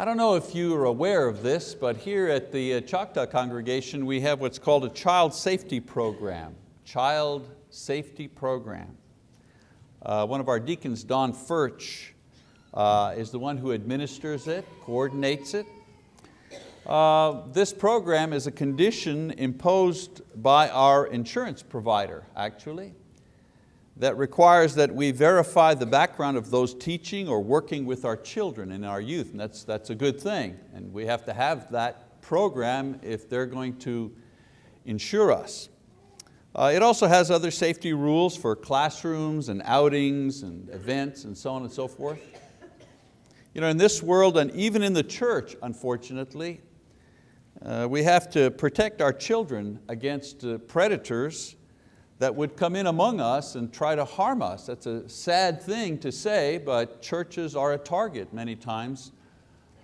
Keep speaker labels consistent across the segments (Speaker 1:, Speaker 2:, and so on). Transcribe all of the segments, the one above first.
Speaker 1: I don't know if you are aware of this, but here at the uh, Choctaw congregation we have what's called a child safety program. Child safety program. Uh, one of our deacons, Don Furch, uh, is the one who administers it, coordinates it. Uh, this program is a condition imposed by our insurance provider, actually that requires that we verify the background of those teaching or working with our children and our youth, and that's, that's a good thing. And we have to have that program if they're going to insure us. Uh, it also has other safety rules for classrooms and outings and events and so on and so forth. You know, in this world and even in the church, unfortunately, uh, we have to protect our children against uh, predators that would come in among us and try to harm us. That's a sad thing to say, but churches are a target many times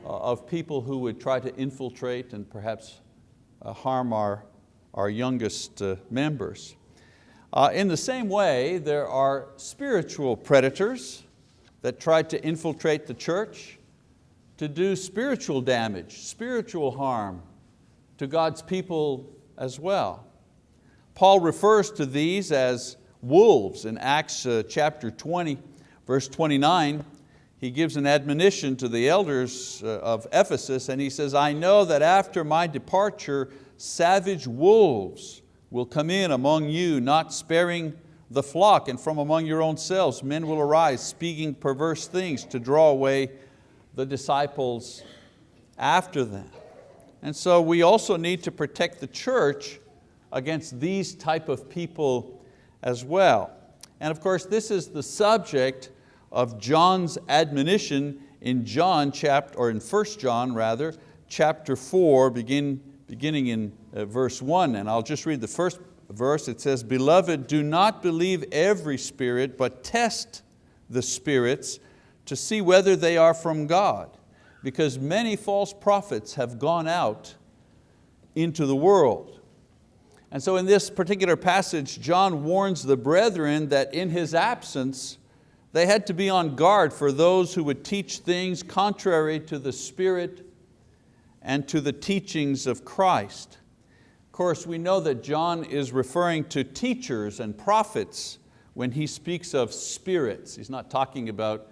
Speaker 1: uh, of people who would try to infiltrate and perhaps uh, harm our, our youngest uh, members. In the same way, there are spiritual predators that try to infiltrate the church to do spiritual damage, spiritual harm to God's people as well. Paul refers to these as wolves in Acts uh, chapter 20, verse 29. He gives an admonition to the elders uh, of Ephesus and he says, I know that after my departure, savage wolves will come in among you, not sparing the flock, and from among your own selves men will arise, speaking perverse things to draw away the disciples after them. And so we also need to protect the church against these type of people as well. And of course, this is the subject of John's admonition in John chapter, or in 1 John rather, chapter 4, begin, beginning in uh, verse 1. And I'll just read the first verse. It says, Beloved, do not believe every spirit, but test the spirits to see whether they are from God, because many false prophets have gone out into the world. And so in this particular passage, John warns the brethren that in his absence, they had to be on guard for those who would teach things contrary to the Spirit and to the teachings of Christ. Of course, we know that John is referring to teachers and prophets when he speaks of spirits. He's not talking about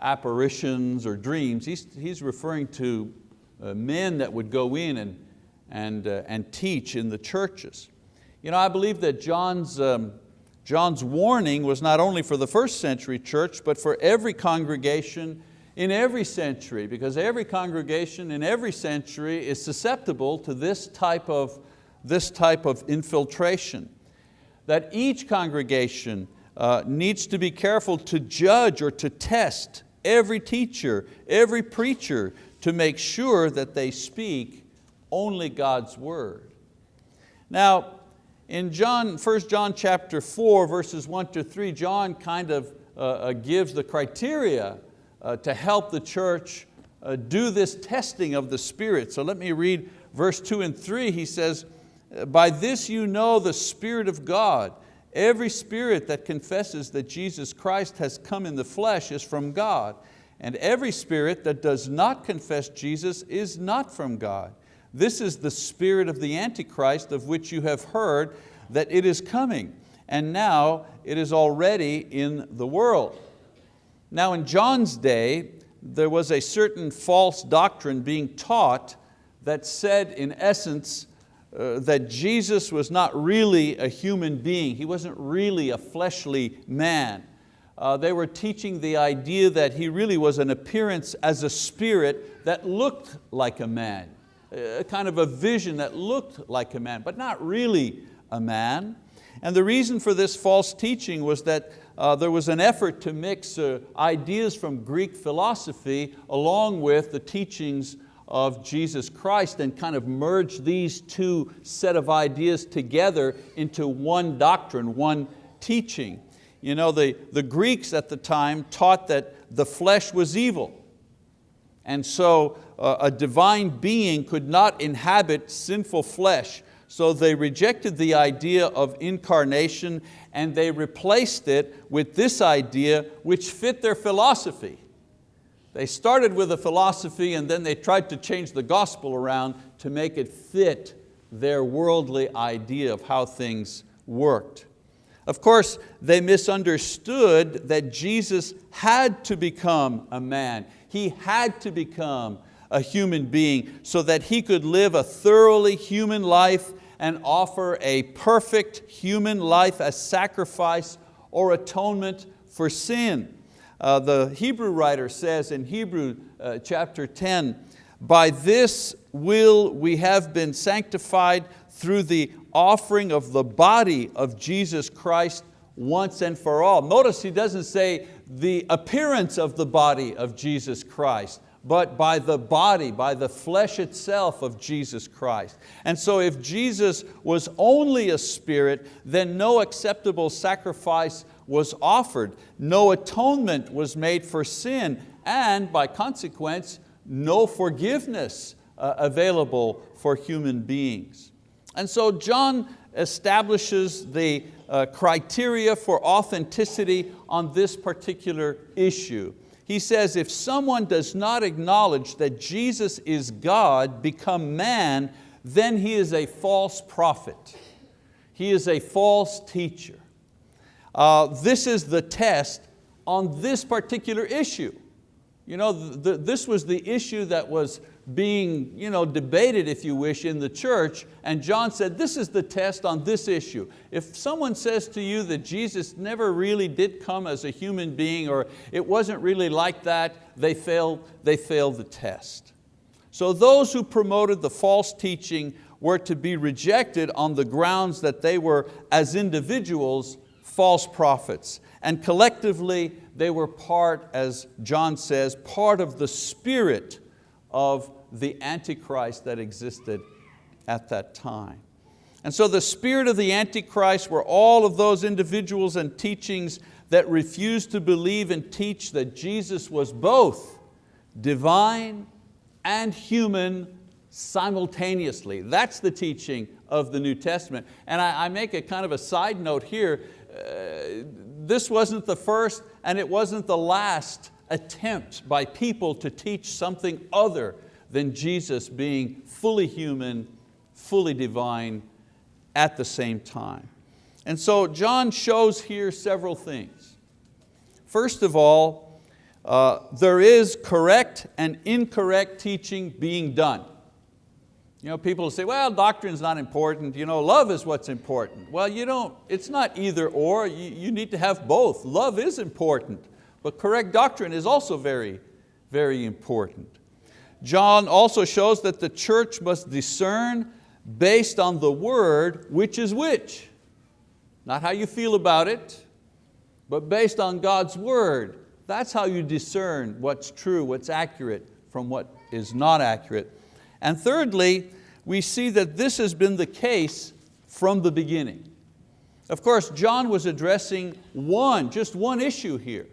Speaker 1: apparitions or dreams. He's, he's referring to uh, men that would go in and, and, uh, and teach in the churches. You know, I believe that John's, um, John's warning was not only for the first century church, but for every congregation in every century, because every congregation in every century is susceptible to this type of, this type of infiltration. That each congregation uh, needs to be careful to judge or to test every teacher, every preacher, to make sure that they speak only God's word. Now, in John, 1 John chapter 4, verses 1 to 3, John kind of uh, uh, gives the criteria uh, to help the church uh, do this testing of the Spirit. So let me read verse 2 and 3. He says, by this you know the Spirit of God. Every spirit that confesses that Jesus Christ has come in the flesh is from God. And every spirit that does not confess Jesus is not from God. This is the spirit of the Antichrist of which you have heard that it is coming and now it is already in the world. Now in John's day, there was a certain false doctrine being taught that said in essence uh, that Jesus was not really a human being. He wasn't really a fleshly man. Uh, they were teaching the idea that He really was an appearance as a spirit that looked like a man a kind of a vision that looked like a man, but not really a man. And the reason for this false teaching was that uh, there was an effort to mix uh, ideas from Greek philosophy along with the teachings of Jesus Christ and kind of merge these two set of ideas together into one doctrine, one teaching. You know, the, the Greeks at the time taught that the flesh was evil. And so uh, a divine being could not inhabit sinful flesh. So they rejected the idea of incarnation and they replaced it with this idea which fit their philosophy. They started with a philosophy and then they tried to change the gospel around to make it fit their worldly idea of how things worked. Of course, they misunderstood that Jesus had to become a man. He had to become a human being so that He could live a thoroughly human life and offer a perfect human life as sacrifice or atonement for sin. Uh, the Hebrew writer says in Hebrew uh, chapter 10, by this will we have been sanctified through the offering of the body of Jesus Christ once and for all. Notice he doesn't say the appearance of the body of Jesus Christ, but by the body, by the flesh itself of Jesus Christ. And so if Jesus was only a spirit, then no acceptable sacrifice was offered, no atonement was made for sin, and by consequence, no forgiveness uh, available for human beings. And so John establishes the uh, criteria for authenticity on this particular issue. He says, if someone does not acknowledge that Jesus is God, become man, then he is a false prophet. He is a false teacher. Uh, this is the test on this particular issue. You know, this was the issue that was being you know, debated, if you wish, in the church, and John said, this is the test on this issue. If someone says to you that Jesus never really did come as a human being or it wasn't really like that, they failed, they failed the test. So those who promoted the false teaching were to be rejected on the grounds that they were, as individuals, false prophets. And collectively, they were part, as John says, part of the spirit of the Antichrist that existed at that time. And so the spirit of the Antichrist were all of those individuals and teachings that refused to believe and teach that Jesus was both divine and human simultaneously. That's the teaching of the New Testament. And I, I make a kind of a side note here. Uh, this wasn't the first and it wasn't the last attempt by people to teach something other than Jesus being fully human, fully divine at the same time. And so John shows here several things. First of all, uh, there is correct and incorrect teaching being done. You know, people say, well, doctrine's not important, you know, love is what's important. Well, you don't, it's not either or, you, you need to have both. Love is important. But correct doctrine is also very, very important. John also shows that the church must discern based on the word which is which. Not how you feel about it, but based on God's word. That's how you discern what's true, what's accurate from what is not accurate. And thirdly, we see that this has been the case from the beginning. Of course, John was addressing one, just one issue here.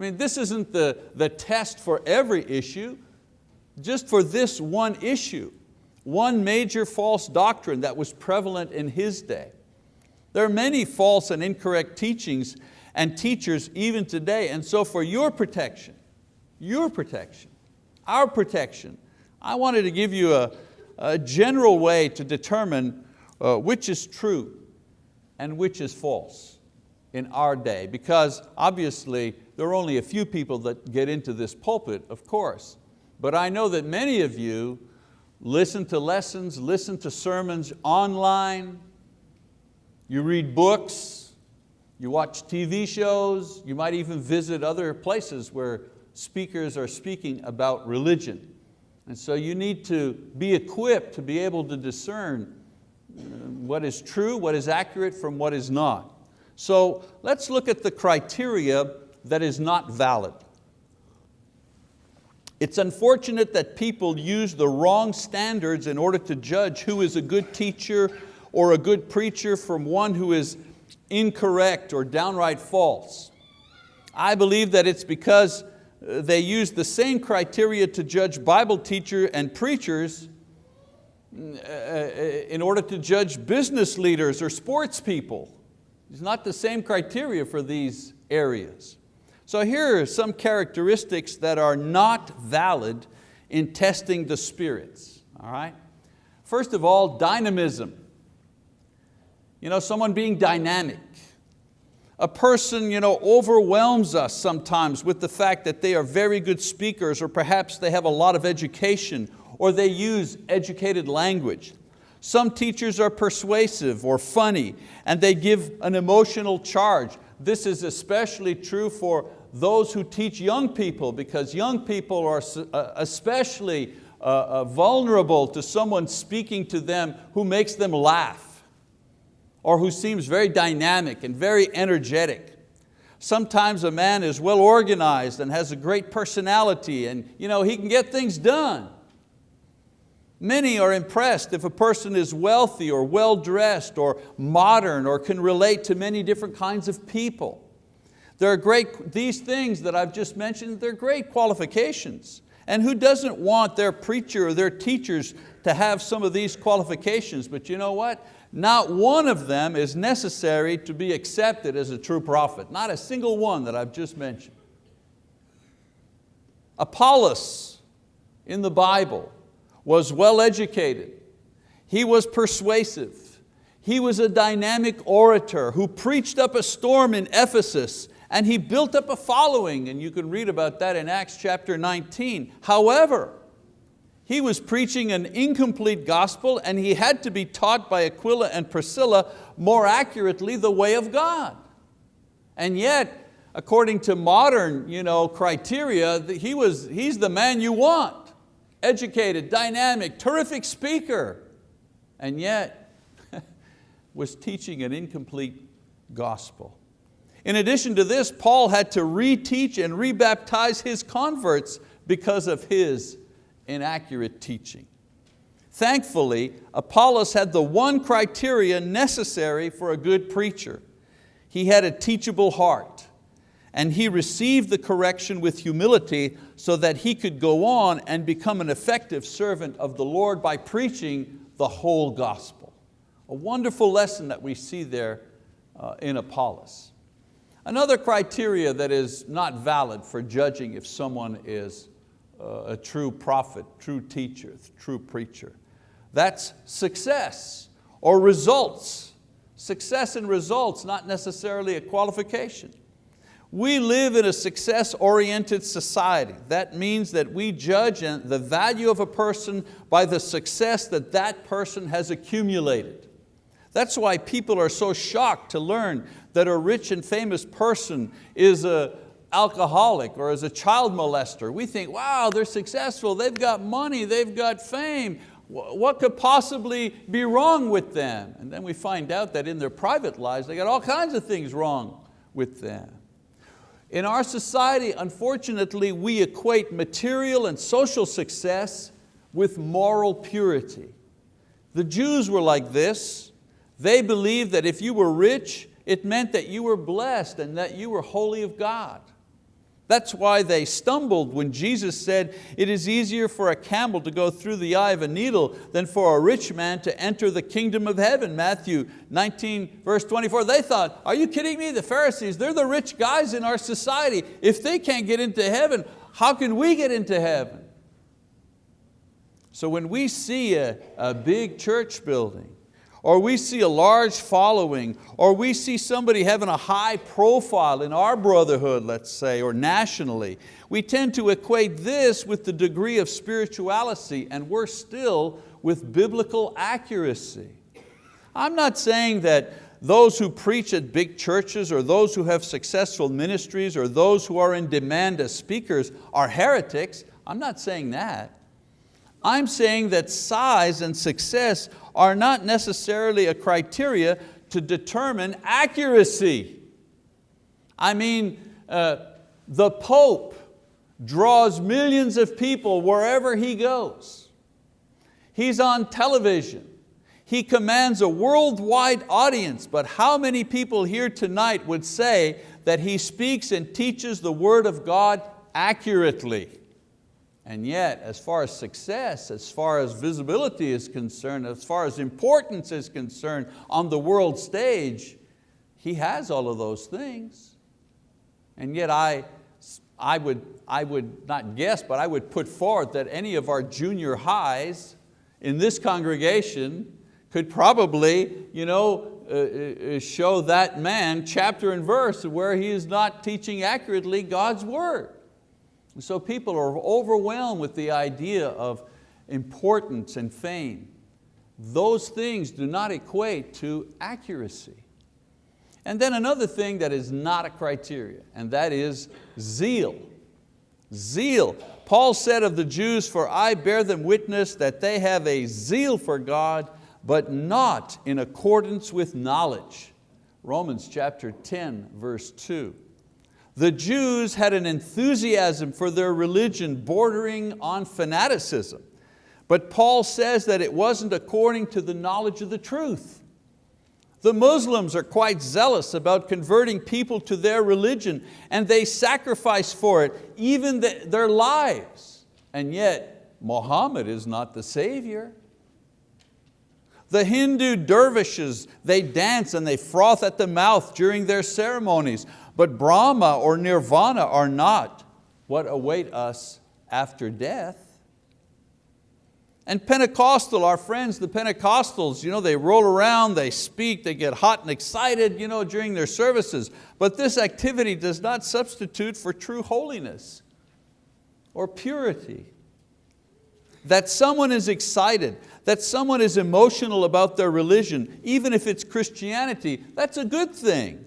Speaker 1: I mean, this isn't the, the test for every issue, just for this one issue, one major false doctrine that was prevalent in his day. There are many false and incorrect teachings and teachers even today, and so for your protection, your protection, our protection, I wanted to give you a, a general way to determine uh, which is true and which is false in our day, because obviously there are only a few people that get into this pulpit, of course. But I know that many of you listen to lessons, listen to sermons online, you read books, you watch TV shows, you might even visit other places where speakers are speaking about religion. And so you need to be equipped to be able to discern uh, what is true, what is accurate from what is not. So let's look at the criteria that is not valid. It's unfortunate that people use the wrong standards in order to judge who is a good teacher or a good preacher from one who is incorrect or downright false. I believe that it's because uh, they use the same criteria to judge Bible teacher and preachers uh, uh, in order to judge business leaders or sports people. It's not the same criteria for these areas. So here are some characteristics that are not valid in testing the spirits, all right? First of all, dynamism. You know, someone being dynamic. A person you know, overwhelms us sometimes with the fact that they are very good speakers or perhaps they have a lot of education or they use educated language. Some teachers are persuasive or funny and they give an emotional charge. This is especially true for those who teach young people because young people are uh, especially uh, uh, vulnerable to someone speaking to them who makes them laugh or who seems very dynamic and very energetic. Sometimes a man is well organized and has a great personality and you know, he can get things done. Many are impressed if a person is wealthy or well-dressed or modern or can relate to many different kinds of people. There are great, these things that I've just mentioned, they're great qualifications. And who doesn't want their preacher or their teachers to have some of these qualifications? But you know what? Not one of them is necessary to be accepted as a true prophet. Not a single one that I've just mentioned. Apollos in the Bible was well educated. He was persuasive. He was a dynamic orator who preached up a storm in Ephesus and he built up a following and you can read about that in Acts chapter 19. However, he was preaching an incomplete gospel and he had to be taught by Aquila and Priscilla more accurately the way of God. And yet, according to modern you know, criteria, he was, he's the man you want. Educated, dynamic, terrific speaker. And yet, was teaching an incomplete gospel. In addition to this, Paul had to reteach and rebaptize his converts because of his inaccurate teaching. Thankfully, Apollos had the one criteria necessary for a good preacher. He had a teachable heart and he received the correction with humility so that he could go on and become an effective servant of the Lord by preaching the whole gospel. A wonderful lesson that we see there uh, in Apollos. Another criteria that is not valid for judging if someone is a true prophet, true teacher, true preacher. That's success or results. Success and results, not necessarily a qualification. We live in a success-oriented society. That means that we judge the value of a person by the success that that person has accumulated. That's why people are so shocked to learn that a rich and famous person is a, alcoholic or is a child molester. We think, wow, they're successful, they've got money, they've got fame. What could possibly be wrong with them? And then we find out that in their private lives, they got all kinds of things wrong with them. In our society, unfortunately, we equate material and social success with moral purity. The Jews were like this. They believed that if you were rich, it meant that you were blessed and that you were holy of God. That's why they stumbled when Jesus said, it is easier for a camel to go through the eye of a needle than for a rich man to enter the kingdom of heaven. Matthew 19 verse 24, they thought, are you kidding me? The Pharisees, they're the rich guys in our society. If they can't get into heaven, how can we get into heaven? So when we see a, a big church building, or we see a large following, or we see somebody having a high profile in our brotherhood, let's say, or nationally, we tend to equate this with the degree of spirituality and we're still with biblical accuracy. I'm not saying that those who preach at big churches or those who have successful ministries or those who are in demand as speakers are heretics. I'm not saying that. I'm saying that size and success are not necessarily a criteria to determine accuracy. I mean, uh, the Pope draws millions of people wherever he goes. He's on television. He commands a worldwide audience, but how many people here tonight would say that he speaks and teaches the word of God accurately? And yet, as far as success, as far as visibility is concerned, as far as importance is concerned on the world stage, he has all of those things. And yet I, I would, I would not guess, but I would put forth that any of our junior highs in this congregation could probably you know, uh, uh, show that man chapter and verse where he is not teaching accurately God's word. So people are overwhelmed with the idea of importance and fame. Those things do not equate to accuracy. And then another thing that is not a criteria, and that is zeal. Zeal. Paul said of the Jews, for I bear them witness that they have a zeal for God, but not in accordance with knowledge. Romans chapter 10, verse 2. The Jews had an enthusiasm for their religion bordering on fanaticism. But Paul says that it wasn't according to the knowledge of the truth. The Muslims are quite zealous about converting people to their religion and they sacrifice for it, even the, their lives. And yet, Muhammad is not the savior. The Hindu dervishes, they dance and they froth at the mouth during their ceremonies, but Brahma or Nirvana are not what await us after death. And Pentecostal, our friends, the Pentecostals, you know, they roll around, they speak, they get hot and excited you know, during their services. But this activity does not substitute for true holiness or purity. That someone is excited, that someone is emotional about their religion, even if it's Christianity, that's a good thing.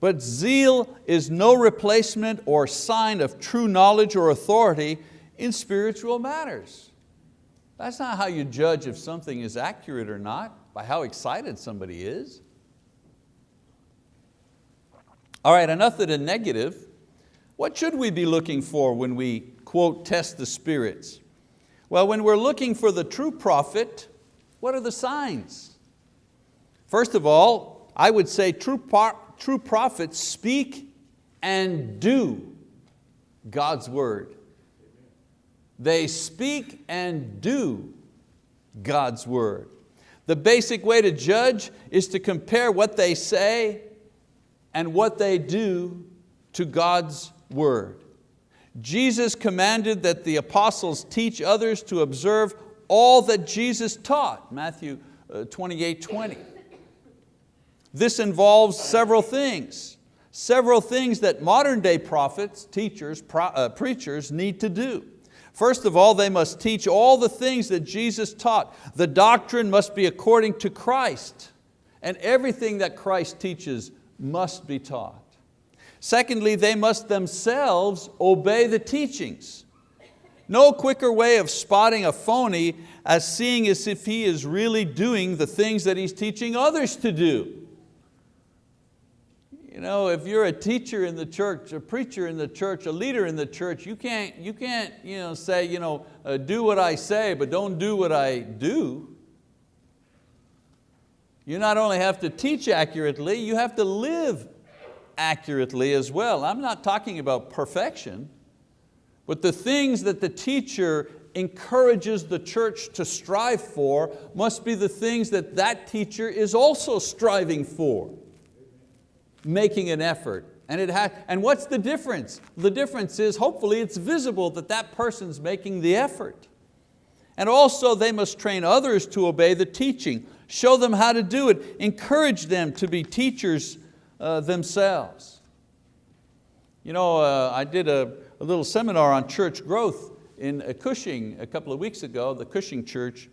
Speaker 1: But zeal is no replacement or sign of true knowledge or authority in spiritual matters. That's not how you judge if something is accurate or not, by how excited somebody is. All right, enough of the negative. What should we be looking for when we, quote, test the spirits? Well, when we're looking for the true prophet, what are the signs? First of all, I would say true, true prophets speak and do God's word. They speak and do God's word. The basic way to judge is to compare what they say and what they do to God's word. Jesus commanded that the apostles teach others to observe all that Jesus taught, Matthew uh, 28, 20. This involves several things, several things that modern day prophets, teachers, pro, uh, preachers need to do. First of all, they must teach all the things that Jesus taught. The doctrine must be according to Christ, and everything that Christ teaches must be taught. Secondly, they must themselves obey the teachings. No quicker way of spotting a phony as seeing as if he is really doing the things that he's teaching others to do. You know, if you're a teacher in the church, a preacher in the church, a leader in the church, you can't, you can't you know, say, you know, uh, do what I say, but don't do what I do. You not only have to teach accurately, you have to live accurately as well. I'm not talking about perfection, but the things that the teacher encourages the church to strive for must be the things that that teacher is also striving for, making an effort. And, it and what's the difference? The difference is hopefully it's visible that that person's making the effort. And also they must train others to obey the teaching, show them how to do it, encourage them to be teachers uh, themselves. You know, uh, I did a, a, little seminar on church growth in Cushing a couple of weeks ago, the Cushing Church,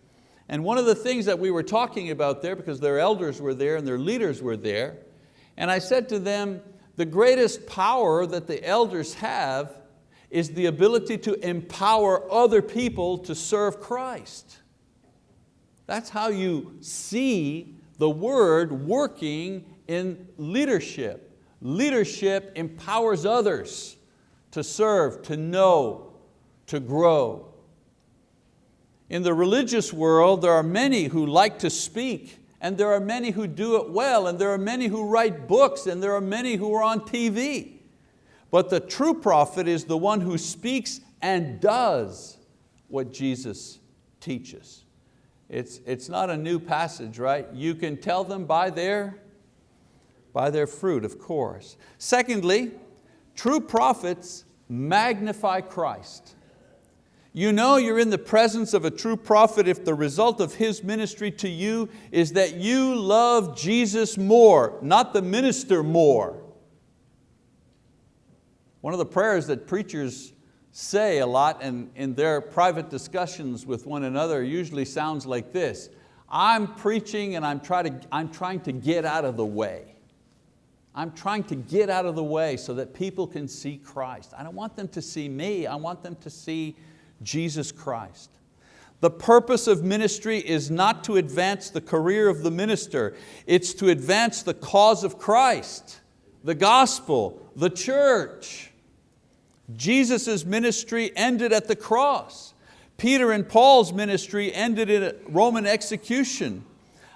Speaker 1: and one of the things that we were talking about there, because their elders were there and their leaders were there, and I said to them, the greatest power that the elders have is the ability to empower other people to serve Christ. That's how you see the word working in leadership. Leadership empowers others to serve, to know, to grow. In the religious world, there are many who like to speak, and there are many who do it well, and there are many who write books, and there are many who are on TV. But the true prophet is the one who speaks and does what Jesus teaches. It's, it's not a new passage, right? You can tell them by their by their fruit, of course. Secondly, true prophets magnify Christ. You know you're in the presence of a true prophet if the result of his ministry to you is that you love Jesus more, not the minister more. One of the prayers that preachers say a lot and in their private discussions with one another usually sounds like this. I'm preaching and I'm trying to, I'm trying to get out of the way. I'm trying to get out of the way so that people can see Christ. I don't want them to see me, I want them to see Jesus Christ. The purpose of ministry is not to advance the career of the minister, it's to advance the cause of Christ, the gospel, the church. Jesus' ministry ended at the cross. Peter and Paul's ministry ended in a Roman execution.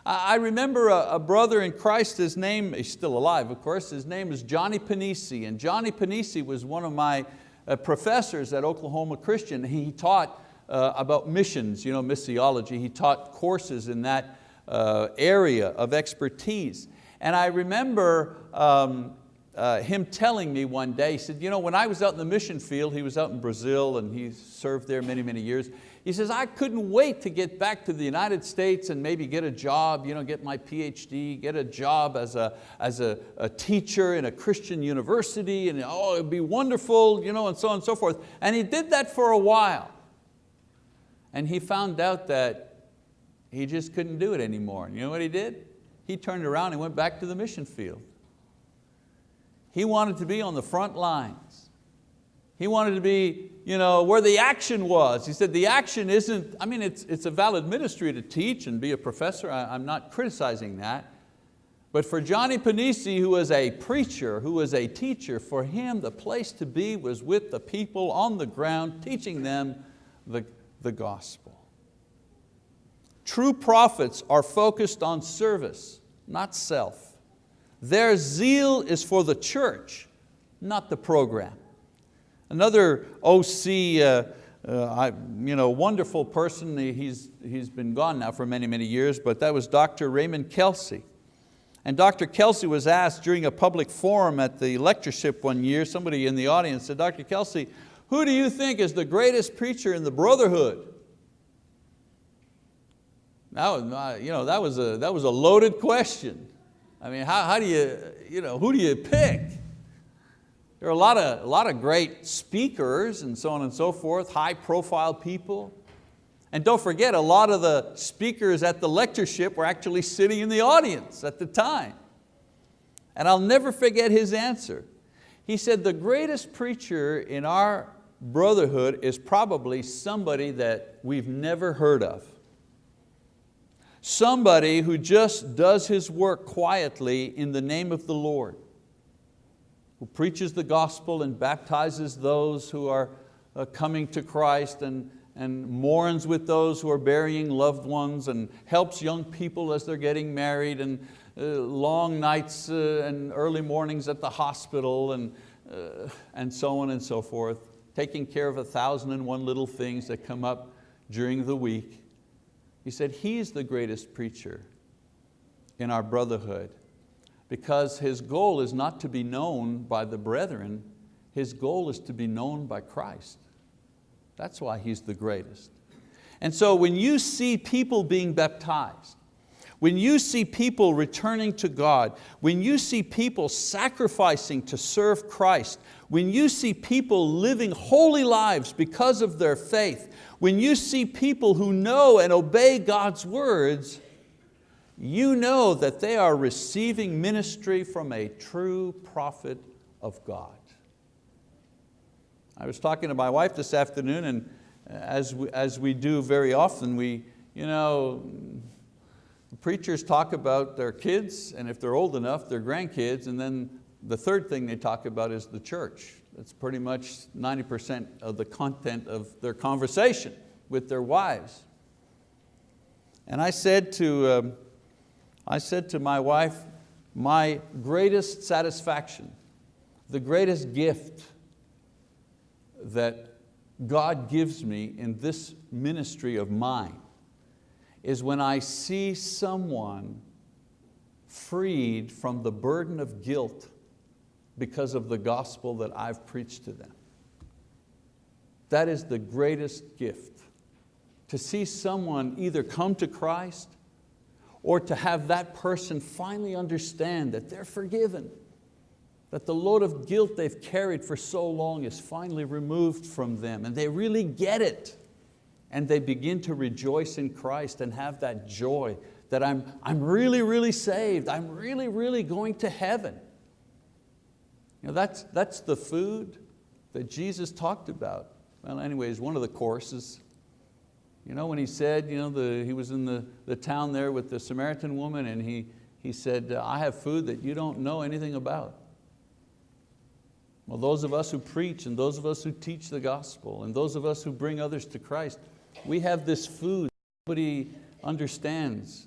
Speaker 1: I remember a, brother in Christ, his name, he's still alive of course, his name is Johnny Panisi, and Johnny Panisi was one of my professors at Oklahoma Christian. He taught uh, about missions, you know, missiology. He taught courses in that uh, area of expertise. And I remember um, uh, him telling me one day, he said, you know, when I was out in the mission field, he was out in Brazil and he served there many, many years. He says, I couldn't wait to get back to the United States and maybe get a job, you know, get my PhD, get a job as a, as a, a teacher in a Christian university, and oh, it'd be wonderful, you know, and so on and so forth. And he did that for a while. And he found out that he just couldn't do it anymore. And you know what he did? He turned around and went back to the mission field. He wanted to be on the front lines. He wanted to be you know, where the action was. He said the action isn't, I mean, it's, it's a valid ministry to teach and be a professor. I, I'm not criticizing that. But for Johnny Panisi, who was a preacher, who was a teacher, for him the place to be was with the people on the ground, teaching them the, the gospel. True prophets are focused on service, not self. Their zeal is for the church, not the program. Another OC, uh, uh, I, you know, wonderful person, he's, he's been gone now for many, many years, but that was Dr. Raymond Kelcy. And Dr. Kelcy was asked during a public forum at the lectureship one year, somebody in the audience said, Dr. Kelcy, who do you think is the greatest preacher in the brotherhood? That was, you know, that was, a, that was a loaded question. I mean, how, how do you, you know, who do you pick? There are a lot, of, a lot of great speakers and so on and so forth, high profile people. And don't forget, a lot of the speakers at the lectureship were actually sitting in the audience at the time. And I'll never forget his answer. He said, the greatest preacher in our brotherhood is probably somebody that we've never heard of. Somebody who just does his work quietly in the name of the Lord who preaches the gospel and baptizes those who are uh, coming to Christ and, and mourns with those who are burying loved ones and helps young people as they're getting married and uh, long nights uh, and early mornings at the hospital and, and so on and so forth, taking care of a thousand and one little things that come up during the week. He said, he's the greatest preacher in our brotherhood because his goal is not to be known by the brethren, his goal is to be known by Christ. That's why he's the greatest. And so when you see people being baptized, when you see people returning to God, when you see people sacrificing to serve Christ, when you see people living holy lives because of their faith, when you see people who know and obey God's words, you know that they are receiving ministry from a true prophet of God. I was talking to my wife this afternoon and as we, as we do very often, we, you know, preachers talk about their kids and if they're old enough, their grandkids, and then the third thing they talk about is the church. That's pretty much 90% of the content of their conversation with their wives. And I said to, um, I said to my wife, my greatest satisfaction, the greatest gift that God gives me in this ministry of mine is when I see someone freed from the burden of guilt because of the gospel that I've preached to them. That is the greatest gift. To see someone either come to Christ or to have that person finally understand that they're forgiven, that the load of guilt they've carried for so long is finally removed from them and they really get it and they begin to rejoice in Christ and have that joy that I'm, I'm really, really saved, I'm really, really going to heaven. You know, that's, that's the food that Jesus talked about. Well, anyways, one of the courses. You know, when he said, you know, the, he was in the, the town there with the Samaritan woman and he, he said, I have food that you don't know anything about. Well, those of us who preach and those of us who teach the gospel and those of us who bring others to Christ, we have this food nobody understands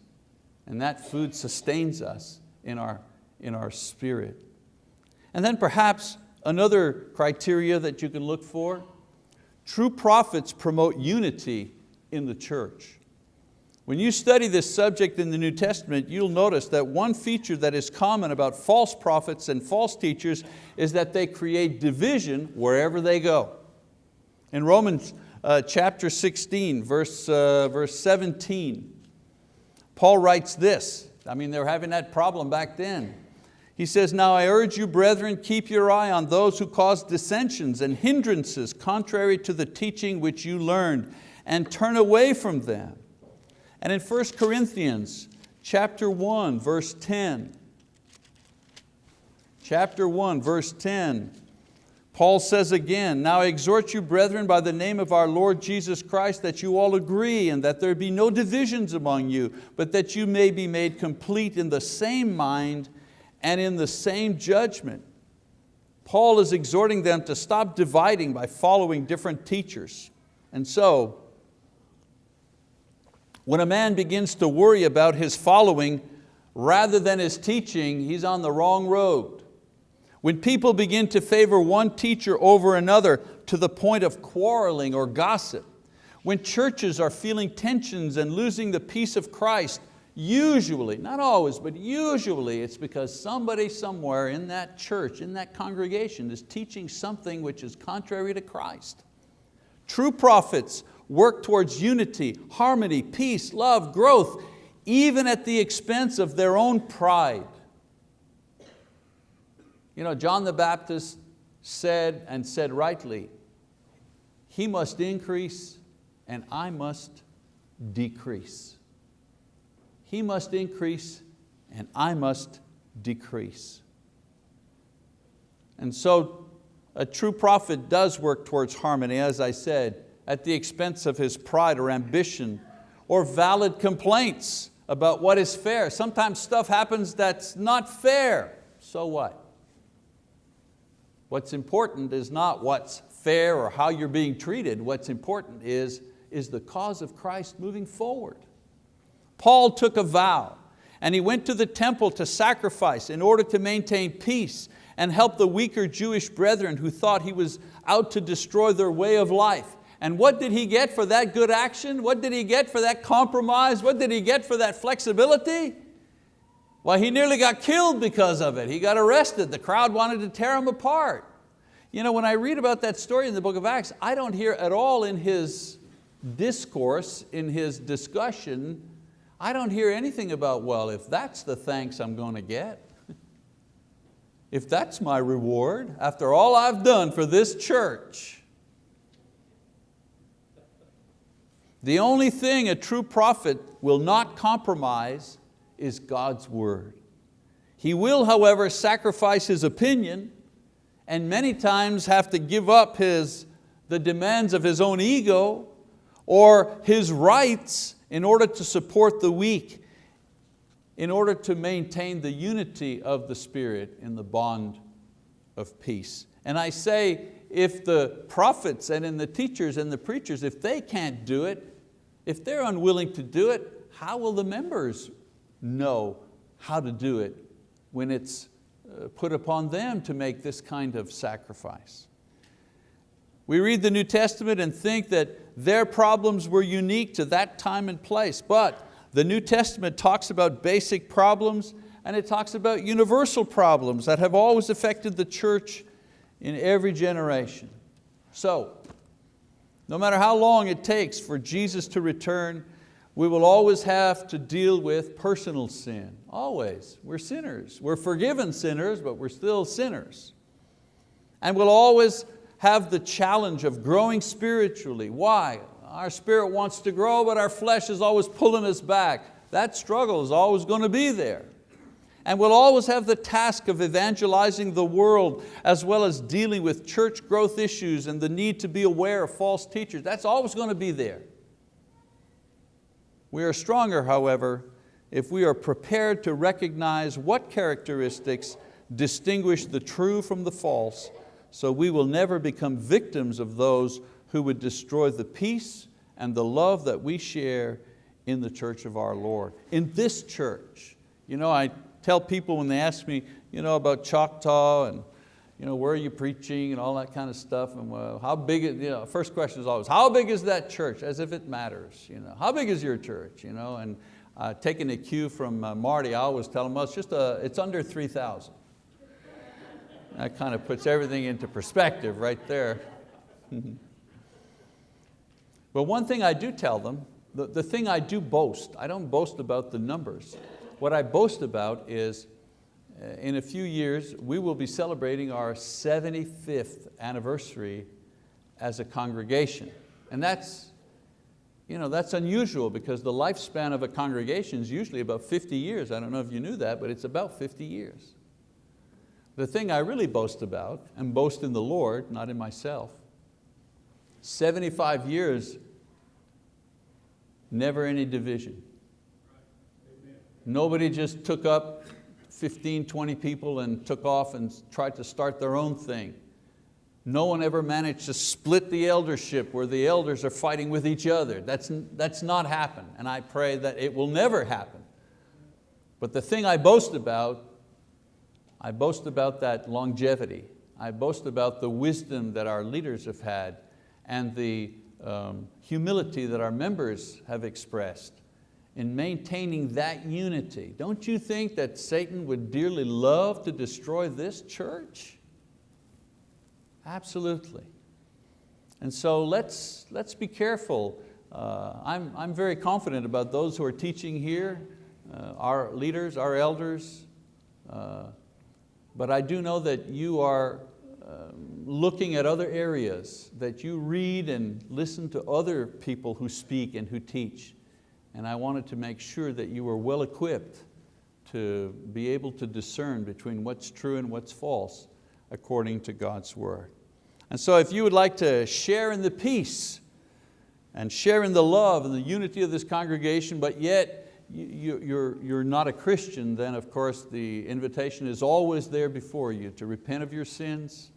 Speaker 1: and that food sustains us in our, in our spirit. And then perhaps another criteria that you can look for, true prophets promote unity in the church. When you study this subject in the New Testament, you'll notice that one feature that is common about false prophets and false teachers is that they create division wherever they go. In Romans uh, chapter 16, verse, uh, verse 17, Paul writes this, I mean, they were having that problem back then. He says, now I urge you, brethren, keep your eye on those who cause dissensions and hindrances contrary to the teaching which you learned, and turn away from them. And in 1 Corinthians chapter 1, verse 10, chapter 1, verse 10, Paul says again, now I exhort you brethren by the name of our Lord Jesus Christ that you all agree and that there be no divisions among you, but that you may be made complete in the same mind and in the same judgment. Paul is exhorting them to stop dividing by following different teachers. And so, when a man begins to worry about his following rather than his teaching, he's on the wrong road. When people begin to favor one teacher over another to the point of quarreling or gossip, when churches are feeling tensions and losing the peace of Christ, usually, not always, but usually it's because somebody somewhere in that church, in that congregation is teaching something which is contrary to Christ. True prophets work towards unity, harmony, peace, love, growth, even at the expense of their own pride. You know, John the Baptist said, and said rightly, he must increase and I must decrease. He must increase and I must decrease. And so a true prophet does work towards harmony, as I said, at the expense of his pride or ambition or valid complaints about what is fair. Sometimes stuff happens that's not fair, so what? What's important is not what's fair or how you're being treated. What's important is, is the cause of Christ moving forward. Paul took a vow and he went to the temple to sacrifice in order to maintain peace and help the weaker Jewish brethren who thought he was out to destroy their way of life. And what did he get for that good action? What did he get for that compromise? What did he get for that flexibility? Well, he nearly got killed because of it. He got arrested. The crowd wanted to tear him apart. You know, when I read about that story in the book of Acts, I don't hear at all in his discourse, in his discussion, I don't hear anything about, well, if that's the thanks I'm going to get, if that's my reward, after all I've done for this church, the only thing a true prophet will not compromise is God's word. He will, however, sacrifice his opinion and many times have to give up his, the demands of his own ego or his rights in order to support the weak, in order to maintain the unity of the Spirit in the bond of peace. And I say, if the prophets and in the teachers and the preachers, if they can't do it, if they're unwilling to do it, how will the members know how to do it when it's uh, put upon them to make this kind of sacrifice. We read the New Testament and think that their problems were unique to that time and place, but the New Testament talks about basic problems and it talks about universal problems that have always affected the church in every generation. So, No matter how long it takes for Jesus to return, we will always have to deal with personal sin, always. We're sinners. We're forgiven sinners, but we're still sinners. And we'll always have the challenge of growing spiritually. Why? Our spirit wants to grow, but our flesh is always pulling us back. That struggle is always going to be there. And we'll always have the task of evangelizing the world as well as dealing with church growth issues and the need to be aware of false teachers. That's always going to be there. We are stronger, however, if we are prepared to recognize what characteristics distinguish the true from the false, so we will never become victims of those who would destroy the peace and the love that we share in the church of our Lord. In this church, you know, I tell people when they ask me you know, about Choctaw and you know, where are you preaching and all that kind of stuff. And well, how big, you know, first question is always, how big is that church? As if it matters. You know, how big is your church? You know, and uh, taking a cue from uh, Marty, I always tell him, well, it's, just a, it's under 3,000. That kind of puts everything into perspective right there. but one thing I do tell them, the, the thing I do boast, I don't boast about the numbers. What I boast about is uh, in a few years, we will be celebrating our 75th anniversary as a congregation. And that's, you know, that's unusual because the lifespan of a congregation is usually about 50 years. I don't know if you knew that, but it's about 50 years. The thing I really boast about, and boast in the Lord, not in myself, 75 years, never any division. Nobody just took up 15, 20 people and took off and tried to start their own thing. No one ever managed to split the eldership where the elders are fighting with each other. That's, that's not happened, and I pray that it will never happen. But the thing I boast about, I boast about that longevity. I boast about the wisdom that our leaders have had and the um, humility that our members have expressed in maintaining that unity. Don't you think that Satan would dearly love to destroy this church? Absolutely. And so let's, let's be careful. Uh, I'm, I'm very confident about those who are teaching here, uh, our leaders, our elders, uh, but I do know that you are um, looking at other areas, that you read and listen to other people who speak and who teach and I wanted to make sure that you were well equipped to be able to discern between what's true and what's false according to God's word. And so if you would like to share in the peace and share in the love and the unity of this congregation, but yet you're, you're not a Christian, then of course the invitation is always there before you to repent of your sins,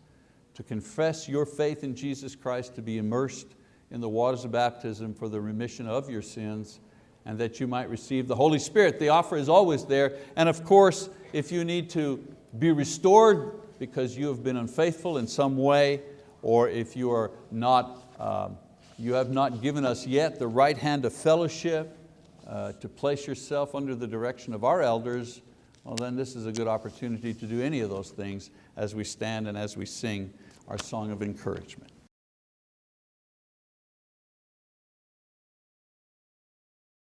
Speaker 1: to confess your faith in Jesus Christ, to be immersed in the waters of baptism for the remission of your sins, and that you might receive the Holy Spirit. The offer is always there. And of course, if you need to be restored because you have been unfaithful in some way, or if you are not, uh, you have not given us yet the right hand of fellowship uh, to place yourself under the direction of our elders, well then this is a good opportunity to do any of those things as we stand and as we sing our song of encouragement.